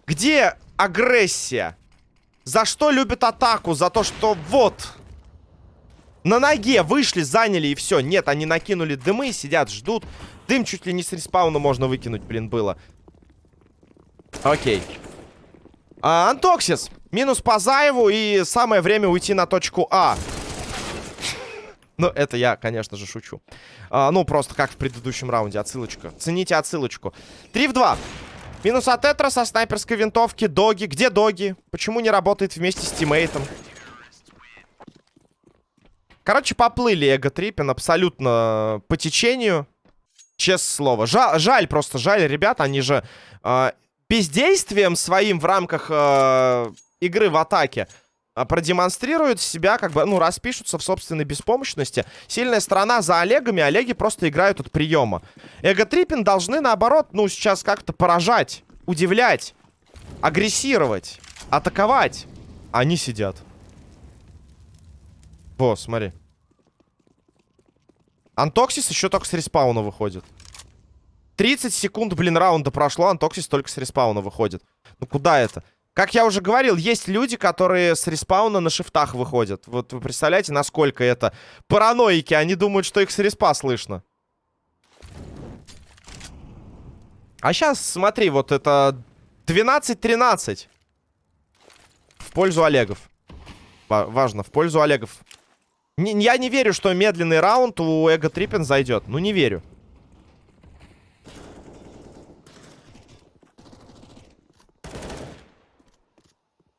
Где агрессия? За что любят атаку? За то, что вот... На ноге вышли, заняли и все. Нет, они накинули дымы, сидят, ждут. Дым чуть ли не с респауна можно выкинуть, блин, было. Окей. А, Антоксис. Минус по Заеву и самое время уйти на точку А. Ну, это я, конечно же, шучу. А, ну, просто как в предыдущем раунде. Отсылочка. Цените отсылочку. 3 в 2. Минус от Этра со снайперской винтовки. Доги. Где Доги? Почему не работает вместе с тиммейтом? Короче, поплыли Эго Триппин абсолютно по течению. Честное слово. Жаль, жаль просто, жаль, ребят. Они же э, бездействием своим в рамках э, игры в атаке э, продемонстрируют себя, как бы, ну, распишутся в собственной беспомощности. Сильная сторона за Олегами, Олеги просто играют от приема. Ego Trippin должны, наоборот, ну, сейчас как-то поражать, удивлять, агрессировать, атаковать. Они сидят. Во, смотри. Антоксис еще только с респауна выходит. 30 секунд, блин, раунда прошло, Антоксис только с респауна выходит. Ну куда это? Как я уже говорил, есть люди, которые с респауна на шифтах выходят. Вот вы представляете, насколько это параноики. Они думают, что их с респа слышно. А сейчас, смотри, вот это 12-13. В пользу Олегов. Важно, в пользу Олегов. Не, я не верю, что медленный раунд у Эго Триппин зайдет. Ну, не верю.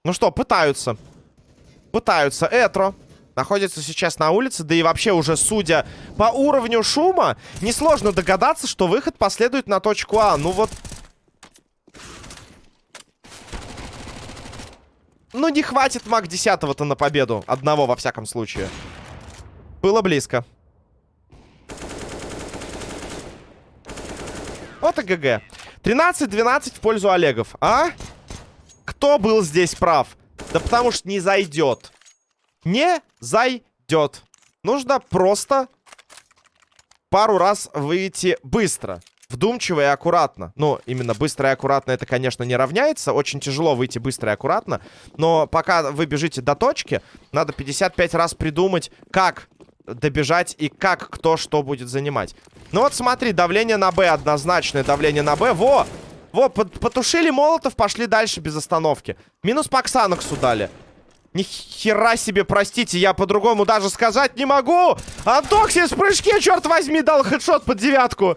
Ну что, пытаются. Пытаются. Этро находится сейчас на улице. Да и вообще уже, судя по уровню шума, несложно догадаться, что выход последует на точку А. Ну вот... Ну не хватит маг 10-то на победу. Одного, во всяком случае. Было близко. Вот и ГГ. 13-12 в пользу Олегов. А? Кто был здесь прав? Да потому что не зайдет. Не зайдет. Нужно просто пару раз выйти быстро. Вдумчиво и аккуратно. Ну, именно быстро и аккуратно это, конечно, не равняется. Очень тяжело выйти быстро и аккуратно. Но пока вы бежите до точки, надо 55 раз придумать, как добежать и как кто что будет занимать. Ну вот смотри, давление на Б однозначное, давление на Б. Во! Во, потушили молотов, пошли дальше без остановки. Минус по Ксаноксу дали. Ни хера себе, простите, я по-другому даже сказать не могу. Антоксис в прыжке, черт возьми, дал хедшот под девятку.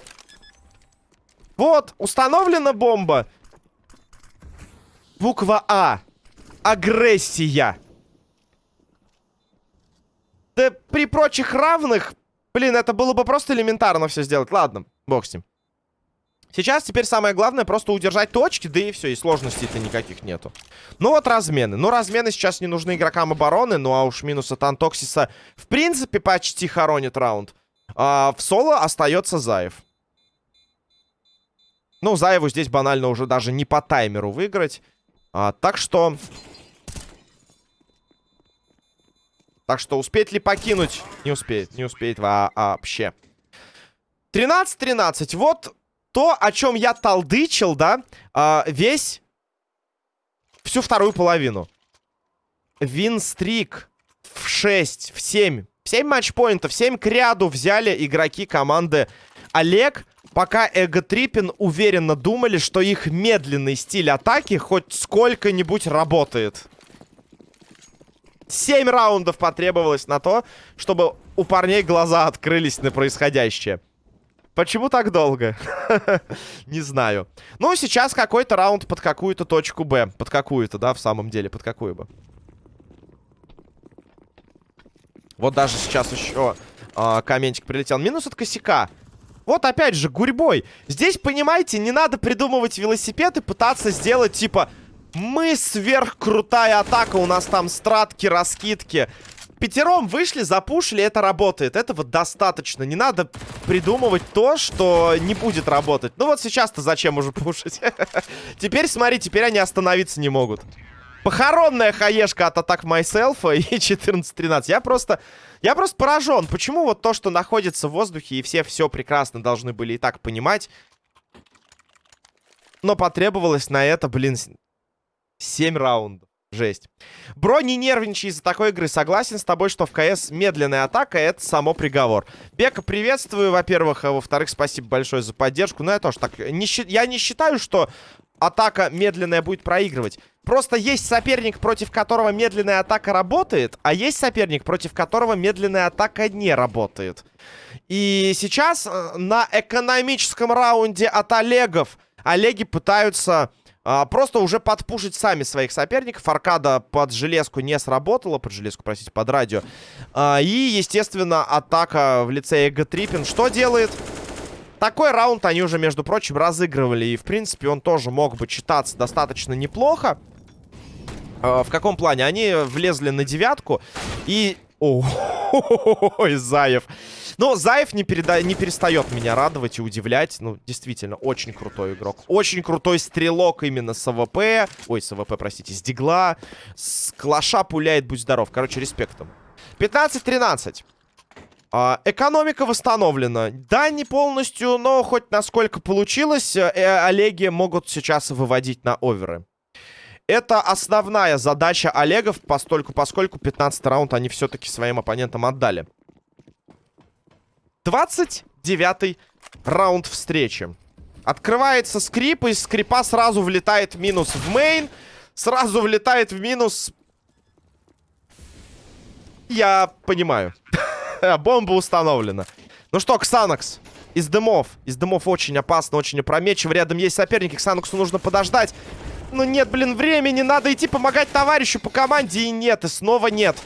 Вот, установлена бомба. Буква А. Агрессия. Да при прочих равных, блин, это было бы просто элементарно все сделать. Ладно, бог с ним. Сейчас теперь самое главное просто удержать точки, да и все, и сложностей-то никаких нету. Ну вот размены. Ну размены сейчас не нужны игрокам обороны, ну а уж минус от Антоксиса в принципе почти хоронит раунд. А в соло остается Заев. Ну, Заеву здесь банально уже даже не по таймеру выиграть. А, так что Так что успеет ли покинуть? Не успеет, не успеет вообще. 13-13. Вот то, о чем я толдычил, да, э, весь... Всю вторую половину. Винстрик в 6, в 7. 7 матчпоинтов, 7 к ряду взяли игроки команды Олег. Пока Эго Триппин уверенно думали, что их медленный стиль атаки хоть сколько-нибудь работает. 7 раундов потребовалось на то, чтобы у парней глаза открылись на происходящее. Почему так долго? [laughs] Не знаю. Ну, сейчас какой-то раунд под какую-то точку Б. Под какую-то, да, в самом деле. Под какую бы. Вот даже сейчас еще э, комментик прилетел. Минус от косяка. Вот опять же, гурьбой. Здесь, понимаете, не надо придумывать велосипед и пытаться сделать, типа... Мы сверхкрутая атака, у нас там стратки, раскидки пятером вышли, запушили, это работает. Этого достаточно. Не надо придумывать то, что не будет работать. Ну вот сейчас-то зачем уже пушить? [laughs] Теперь, смотри, теперь они остановиться не могут. Похоронная хаешка от атак Myself и [laughs] 14-13. Я просто... Я просто поражен. Почему вот то, что находится в воздухе, и все все прекрасно должны были и так понимать, но потребовалось на это, блин, 7 раундов. Жесть. Бро, не нервничай из-за такой игры. Согласен с тобой, что в КС медленная атака — это само приговор. Бека, приветствую, во-первых. А во-вторых, спасибо большое за поддержку. Но я тоже так... Не, я не считаю, что атака медленная будет проигрывать. Просто есть соперник, против которого медленная атака работает, а есть соперник, против которого медленная атака не работает. И сейчас э, на экономическом раунде от Олегов Олеги пытаются а, просто уже подпушить сами своих соперников. Аркада под железку не сработала. Под железку, простите, под радио. А, и, естественно, атака в лице Эго Триппин. Что делает? Такой раунд они уже, между прочим, разыгрывали. И, в принципе, он тоже мог бы читаться достаточно неплохо. А, в каком плане? Они влезли на девятку. И... [laughs] Ой, Заев. Но Заев не, переда... не перестает меня радовать и удивлять. Ну, действительно, очень крутой игрок. Очень крутой стрелок именно с АВП. Ой, с АВП, простите, с Дигла. С Клаша пуляет, будь здоров. Короче, респект ему. 15-13. А, экономика восстановлена. Да, не полностью, но хоть насколько получилось, э, Олеги могут сейчас выводить на оверы. Это основная задача Олегов, постольку, поскольку 15 раунд они все-таки своим оппонентам отдали. 29 раунд встречи. Открывается скрип, из скрипа сразу влетает минус в мейн. Сразу влетает в минус... Я понимаю. [laughs] Бомба установлена. Ну что, Ксанакс. Из дымов. Из дымов очень опасно, очень опрометчиво. Рядом есть соперники. Ксанаксу нужно подождать. Ну нет, блин, времени. Надо идти помогать товарищу по команде. И нет, и снова нет.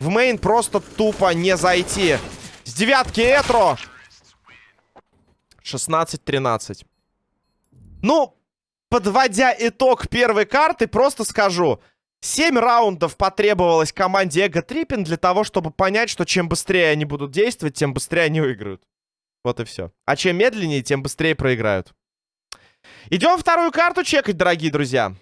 В мейн просто тупо не зайти. С девятки Этро. 16-13. Ну, подводя итог первой карты, просто скажу. 7 раундов потребовалось команде Эго Триппин для того, чтобы понять, что чем быстрее они будут действовать, тем быстрее они выиграют. Вот и все. А чем медленнее, тем быстрее проиграют. Идем вторую карту чекать, дорогие друзья.